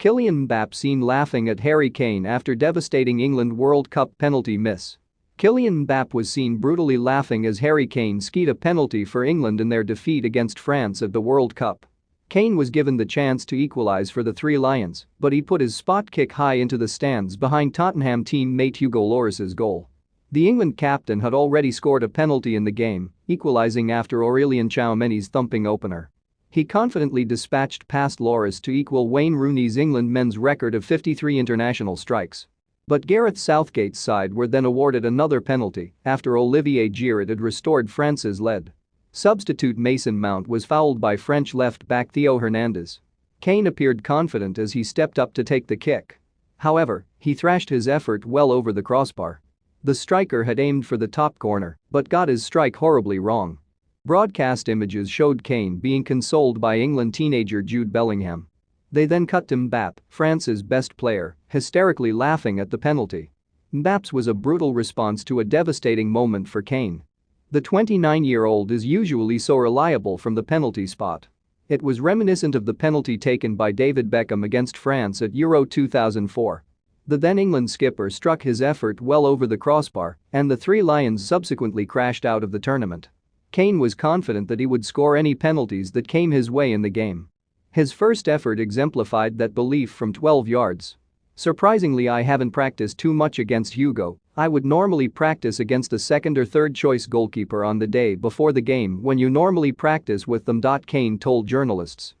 Kylian Mbappe seen laughing at Harry Kane after devastating England World Cup penalty miss. Kylian Mbappe was seen brutally laughing as Harry Kane skied a penalty for England in their defeat against France at the World Cup. Kane was given the chance to equalize for the Three Lions, but he put his spot kick high into the stands behind Tottenham teammate Hugo Lloris's goal. The England captain had already scored a penalty in the game, equalizing after Aurelien Tchouameni's thumping opener. He confidently dispatched past Lloris to equal Wayne Rooney's England men's record of 53 international strikes. But Gareth Southgate's side were then awarded another penalty after Olivier Giroud had restored France's lead. Substitute Mason Mount was fouled by French left-back Theo Hernandez. Kane appeared confident as he stepped up to take the kick. However, he thrashed his effort well over the crossbar. The striker had aimed for the top corner but got his strike horribly wrong. Broadcast images showed Kane being consoled by England teenager Jude Bellingham. They then cut to Mbappe, France's best player, hysterically laughing at the penalty. Mbappe's was a brutal response to a devastating moment for Kane. The 29-year-old is usually so reliable from the penalty spot. It was reminiscent of the penalty taken by David Beckham against France at Euro 2004. The then England skipper struck his effort well over the crossbar and the Three Lions subsequently crashed out of the tournament. Kane was confident that he would score any penalties that came his way in the game. His first effort exemplified that belief from 12 yards. Surprisingly I haven't practiced too much against Hugo, I would normally practice against a second or third choice goalkeeper on the day before the game when you normally practice with them. Kane told journalists.